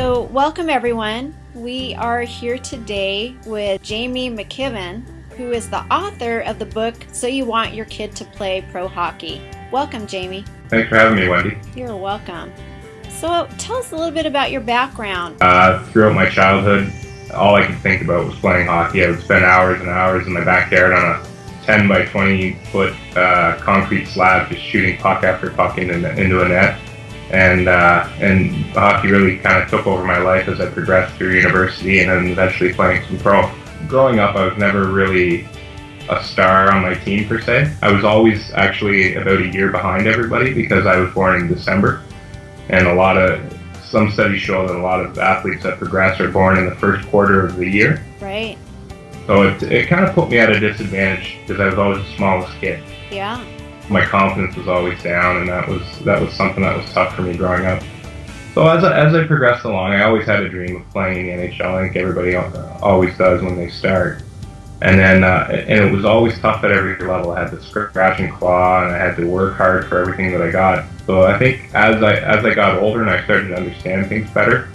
So, welcome everyone. We are here today with Jamie McKinven, who is the author of the book So You Want Your Kid to Play Pro Hockey. Welcome, Jamie. Thanks for having me, Wendy. You're welcome. So, tell us a little bit about your background. Uh, throughout my childhood, all I could think about was playing hockey. I would spend hours and hours in my backyard on a 10 by 20 foot uh, concrete slab, just shooting puck after puck into, into a net. And uh, and hockey really kind of took over my life as I progressed through university and then eventually playing some pro. Growing up, I was never really a star on my team per se. I was always actually about a year behind everybody because I was born in December, and a lot of some studies show that a lot of athletes that progress are born in the first quarter of the year. Right. So it, it kind of put me at a disadvantage because I was always the smallest kid. Yeah. My confidence was always down, and that was that was something that was tough for me growing up. So as I, as I progressed along, I always had a dream of playing in the NHL. I think everybody always does when they start. And then uh, and it was always tough at every level. I had to scratch and claw, and I had to work hard for everything that I got. So I think as I as I got older and I started to understand things better,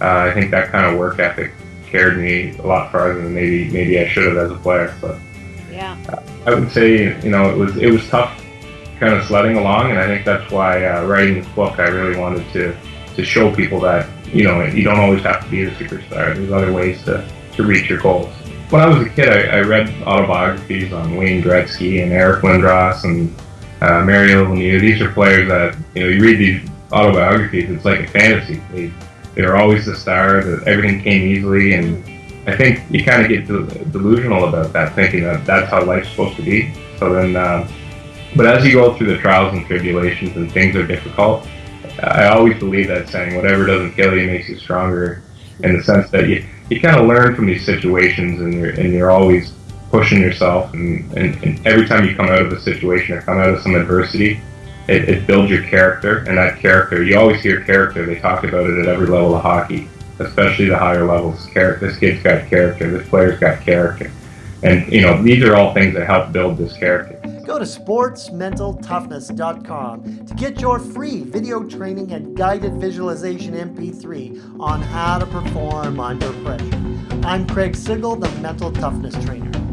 uh, I think that kind of work ethic carried me a lot farther than maybe maybe I should have as a player. But yeah, I would say you know it was it was tough, kind of sledding along, and I think that's why uh, writing this book I really wanted to to show people that you know you don't always have to be a superstar. There's other ways to to reach your goals. When I was a kid, I, I read autobiographies on Wayne Gretzky and Eric Lindros and uh, Mario Lemieux. These are players that you know you read these autobiographies. It's like a fantasy. They they always the star. Everything came easily, and I think you kind of get delusional about that, thinking that that's how life's supposed to be. So then, uh, but as you go through the trials and tribulations and things are difficult, I always believe that saying, "Whatever doesn't kill you makes you stronger." In the sense that you you kind of learn from these situations, and you're and you're always pushing yourself, and, and, and every time you come out of a situation or come out of some adversity, it, it, builds your character, and that character, you always hear character. They talk about it at every level of hockey, especially the higher levels. Character, this kid's got character. This player's got character, and you know these are all things that help build this character. Go to sportsmentaltoughness.com to get your free video training and guided visualization MP3 on how to perform under pressure. I'm Craig Sigl, the Mental Toughness Trainer.